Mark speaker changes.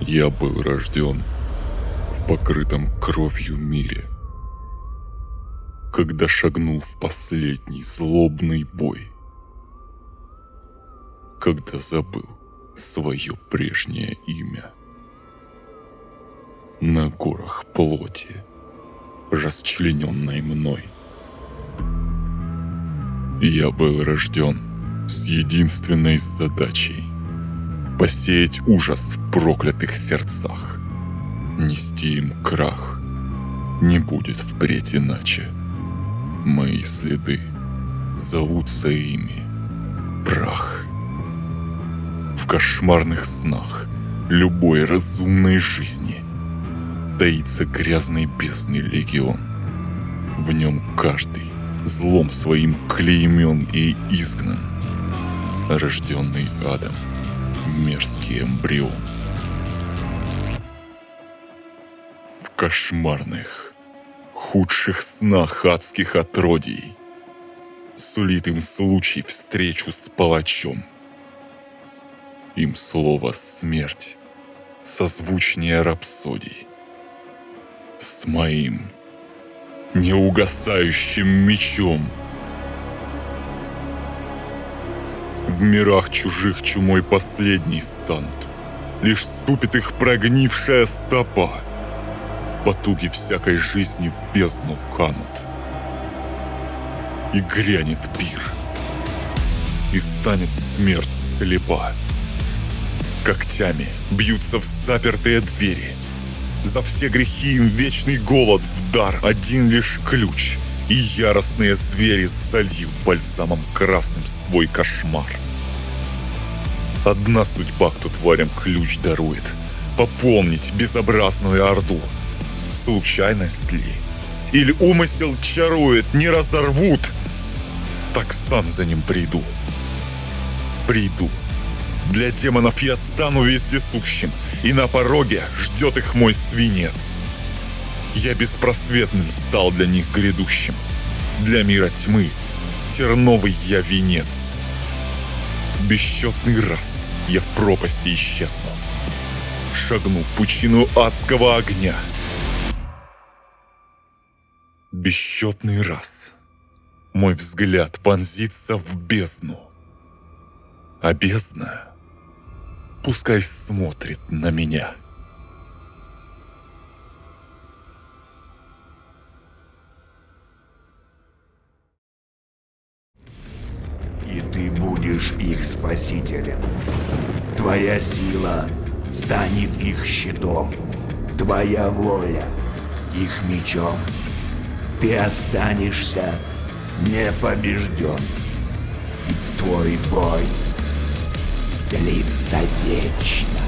Speaker 1: Я был рожден в покрытом кровью мире. Когда шагнул в последний злобный бой. Когда забыл свое прежнее имя. На горах плоти, расчлененной мной. Я был рожден с единственной задачей – посеять ужас в проклятых сердцах, нести им крах. Не будет впредь иначе. Мои следы зовутся ими прах. В кошмарных снах любой разумной жизни таится грязный бездный легион. В нем каждый злом своим клеймен и изгнан, рожденный адом мерзкий эмбрион. В кошмарных, худших снах адских отродий сулит им случай встречу с палачом. Им слово «смерть» созвучнее рапсодий. С моим неугасающим мечом — В мирах чужих чумой последней станут. Лишь ступит их прогнившая стопа. Потуги всякой жизни в бездну канут. И грянет пир. И станет смерть слепа. Когтями бьются в запертые двери. За все грехи им вечный голод в дар. Один лишь ключ — и яростные звери зальют бальзамом красным свой кошмар. Одна судьба, кто тварям ключ дарует — пополнить безобразную орду. Случайность ли? Или умысел чарует, не разорвут? Так сам за ним приду. Приду. Для демонов я стану вездесущим, и на пороге ждет их мой свинец. Я беспросветным стал для них грядущим. Для мира тьмы терновый я венец. Бесчетный раз я в пропасти исчезну, шагну в пучину адского огня. Бесчетный раз мой взгляд понзится в бездну, а бездна пускай смотрит на меня.
Speaker 2: Будешь их спасителем. Твоя сила станет их щитом, твоя воля их мечом. Ты останешься непобежден, и твой бой длится вечно.